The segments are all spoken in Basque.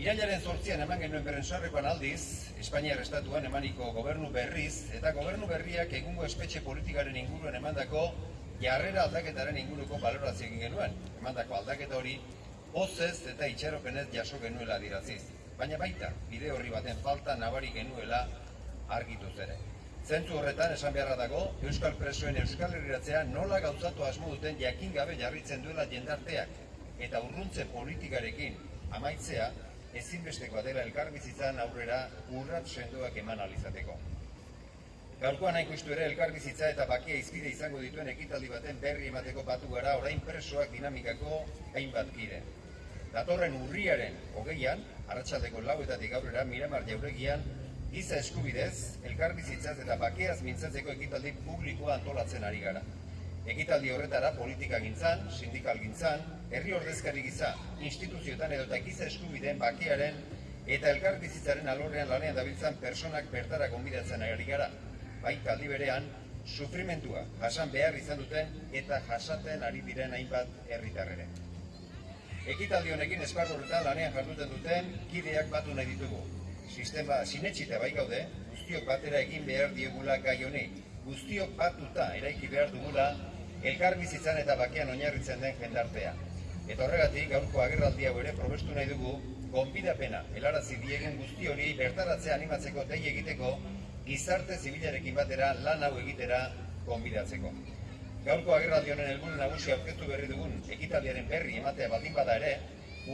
Irailaren zortzian eman genuen berrensarrekoan aldiz, Espainiar Estatuan emaniko gobernu berriz, eta gobernu berriak egungo espetxe politikaren inguruan emandako jarrera aldaketaren inguruko balorazio egin genuen. Emandako aldaketa hori, pozez eta itxaropenez jaso genuela diraziz. Baina baita, bide horri baten falta nabari genuela argituz ere. Zentzu horretan esan beharra dago, Euskal Presoen Euskal Herriratzea nola gauzatu asmo duten jakin gabe jarritzen duela jendarteak eta urruntze politikarekin amaitzea ezinbestekoa dela elkarbizitzan aurrera urrat sendoak eman alizateko. Gaurkoan hain justu ere elkarbizitza eta bakia izpide izango dituen ekitaldi baten berri emateko batu gara orain presoak dinamikako hainbat kide. Datorren urriaren hogeian, arratsaldeko lauetatik aurrera Miramar jauregian, giza eskubidez, elkarbizitzaz eta bakeaz mintzatzeko ekitaldi publikoa antolatzen ari gara. Ekitaldi horretara politika gintzan, sindikal gintzan, herri ordezkari giza, instituzioetan edo giza eskubideen bakearen eta elkarbizitzaren alorrean lanean dabiltzan personak bertara konbidatzen ari gara. Baita aldi berean, sufrimentua jasan behar izan duten eta jasaten ari diren hainbat herritarrere. Ekitaldi honekin esparru horretan lanean jarduten duten kideak batu nahi ditugu. Sistema sinetxita bai gaude, guztiok batera egin behar diegula gai honi. Guztiok batuta eraiki behar dugula elkarbizitzan eta bakean oinarritzen den jendartea. Eta horregatik gaurko agerraldi hau ere probestu nahi dugu gonbidapena helarazi diegen guzti hori bertaratzea animatzeko dei egiteko gizarte zibilarekin batera lan hau egitera gonbidatzeko. Gaurko agerraldi honen helburu nagusia aurkeztu berri dugun ekitaldiaren berri ematea baldin bada ere,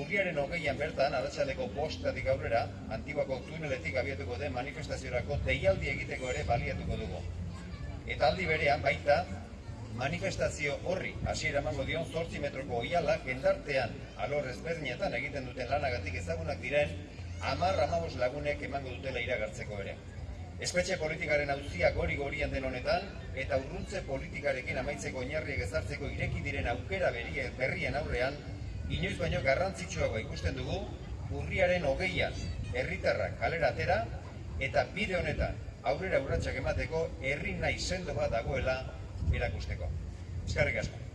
urriaren hogeian bertan arratsaldeko bostatik aurrera, antibako tuneletik abiatuko den manifestaziorako deialdi egiteko ere baliatuko dugu. Eta aldi berean baita manifestazio horri hasiera emango dion 8 metroko oiala jendartean alor ezberdinetan egiten duten lanagatik ezagunak diren 10-15 lagunek emango dutela iragartzeko ere. Espetxe politikaren auzia gori gorian den honetan eta urruntze politikarekin amaitzeko oinarriek ezartzeko ireki diren aukera berrien aurrean inoiz baino garrantzitsuagoa ikusten dugu urriaren hogeian herritarrak kalera atera eta bide honetan aurrera urratsak emateko herri nahi sendo bat dagoela erakusteko. Eskerrik asko.